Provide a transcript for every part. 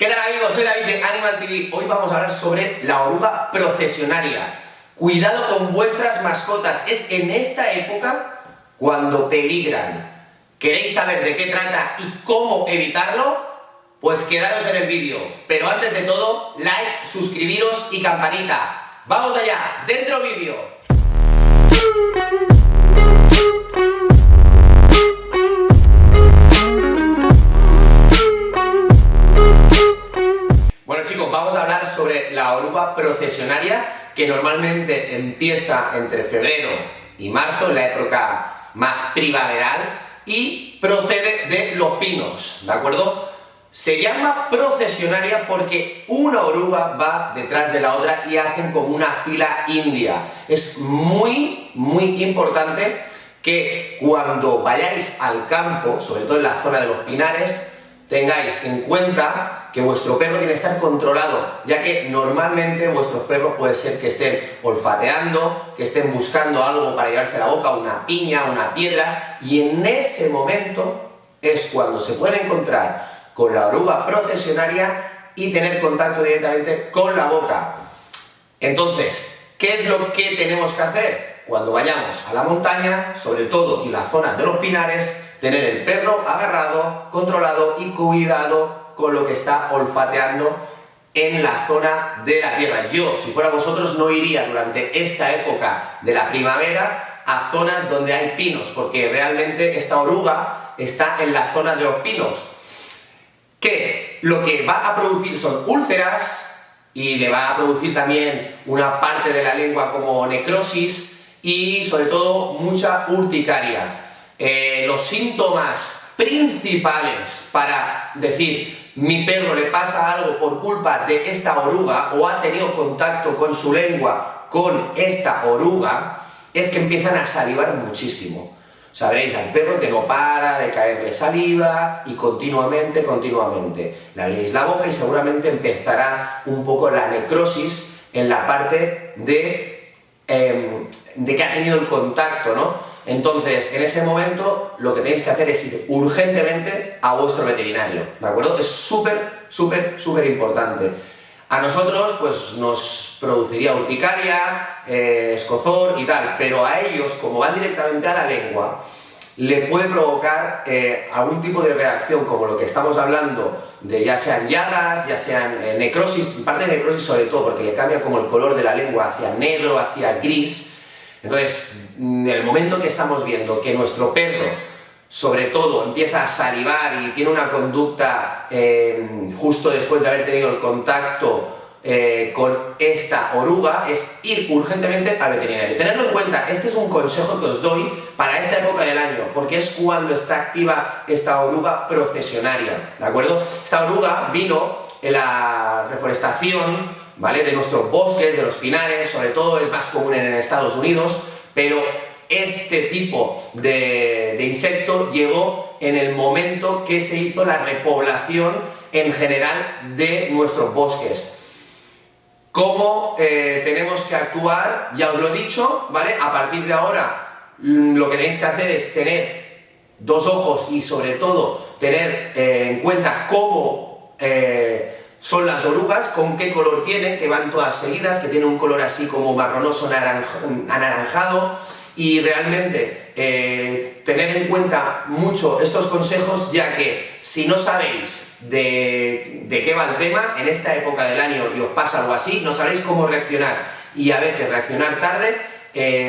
¿Qué tal amigos? Soy David de Animal TV. Hoy vamos a hablar sobre la oruga procesionaria. Cuidado con vuestras mascotas. Es en esta época cuando peligran. ¿Queréis saber de qué trata y cómo evitarlo? Pues quedaros en el vídeo. Pero antes de todo, like, suscribiros y campanita. ¡Vamos allá! ¡Dentro vídeo! Que normalmente empieza entre febrero y marzo, la época más primaveral, y procede de los pinos, ¿de acuerdo? Se llama procesionaria porque una oruga va detrás de la otra y hacen como una fila india. Es muy, muy importante que cuando vayáis al campo, sobre todo en la zona de los pinares, tengáis en cuenta que vuestro perro tiene que estar controlado, ya que normalmente vuestros perros puede ser que estén olfateando, que estén buscando algo para llevarse a la boca, una piña, una piedra, y en ese momento es cuando se puede encontrar con la oruga procesionaria y tener contacto directamente con la boca. Entonces, ¿qué es lo que tenemos que hacer? Cuando vayamos a la montaña, sobre todo en la zona de los pinares, tener el perro agarrado, controlado y cuidado con lo que está olfateando en la zona de la tierra. Yo, si fuera vosotros, no iría durante esta época de la primavera a zonas donde hay pinos, porque realmente esta oruga está en la zona de los pinos, que lo que va a producir son úlceras, y le va a producir también una parte de la lengua como necrosis, y sobre todo mucha urticaria. Eh, los síntomas principales para decir mi perro le pasa algo por culpa de esta oruga o ha tenido contacto con su lengua con esta oruga es que empiezan a salivar muchísimo. Sabréis al perro que no para de caerle saliva y continuamente, continuamente. Le abriréis la boca y seguramente empezará un poco la necrosis en la parte de, em, de que ha tenido el contacto, ¿no? Entonces, en ese momento, lo que tenéis que hacer es ir urgentemente a vuestro veterinario, ¿de acuerdo? Es súper, súper, súper importante. A nosotros, pues, nos produciría urticaria, eh, escozor y tal, pero a ellos, como van directamente a la lengua, le puede provocar eh, algún tipo de reacción, como lo que estamos hablando, de ya sean llagas, ya sean eh, necrosis, parte de necrosis sobre todo, porque le cambia como el color de la lengua hacia negro, hacia gris, entonces, en el momento que estamos viendo que nuestro perro, sobre todo, empieza a salivar y tiene una conducta eh, justo después de haber tenido el contacto eh, con esta oruga, es ir urgentemente al veterinario. Tenedlo en cuenta, este es un consejo que os doy para esta época del año, porque es cuando está activa esta oruga procesionaria, ¿de acuerdo? Esta oruga vino en la reforestación De nuestros bosques, de los pinares, sobre todo es más común en Estados Unidos, pero este tipo de, insecto llegó en el momento que se hizo la repoblación en general de nuestros bosques. ¿Cómo eh, tenemos que actuar? Ya os lo he dicho, ¿vale? A partir de ahora mm, lo que tenéis que hacer es tener dos ojos y sobre todo tener eh, en cuenta cómo eh, son las orugas, con qué color tienen, que van todas seguidas, que tienen un color así como marronoso anaranjado, y realmente eh, tener en cuenta mucho estos consejos, ya que si no sabéis de, de qué va el tema, en esta época del año y os pasa algo así, no sabréis cómo reaccionar, y a veces reaccionar tarde,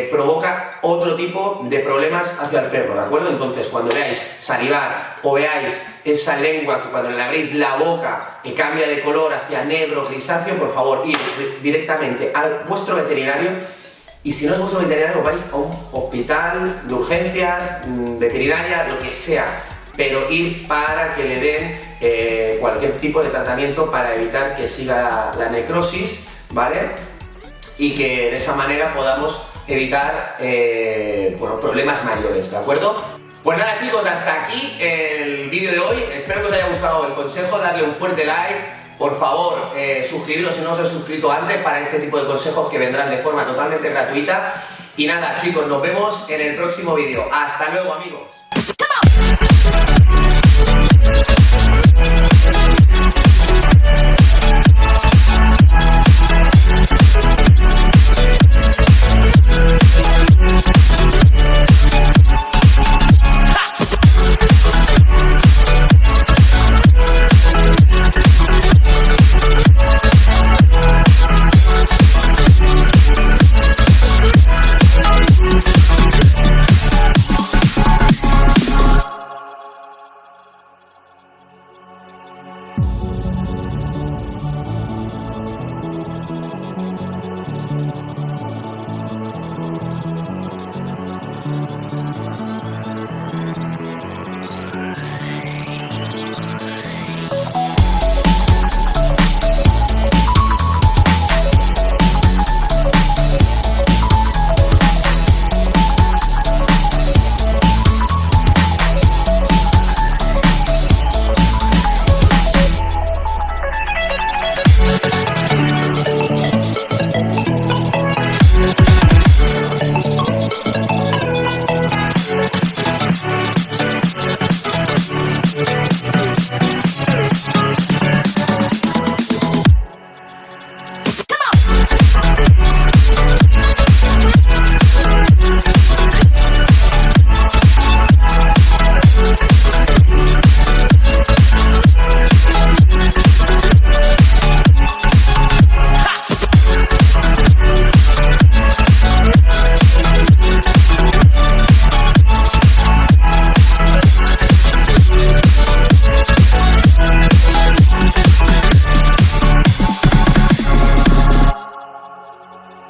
provoca otro tipo de problemas hacia el perro, ¿de acuerdo? Entonces, cuando veáis salivar o veáis esa lengua que cuando le abrís la boca y cambia de color hacia negro, grisáceo, por favor, ir directamente a vuestro veterinario y si no es vuestro veterinario, vais a un hospital de urgencias, mm, veterinaria, lo que sea, pero ir para que le den eh, cualquier tipo de tratamiento para evitar que siga la necrosis, ¿vale? Y que de esa manera podamos evitar eh, problemas mayores, ¿de acuerdo? Pues nada chicos, hasta aquí el vídeo de hoy, espero que os haya gustado el consejo, darle un fuerte like, por favor, eh, suscribiros si no os habéis suscrito antes para este tipo de consejos que vendrán de forma totalmente gratuita. Y nada chicos, nos vemos en el próximo vídeo. ¡Hasta luego amigos!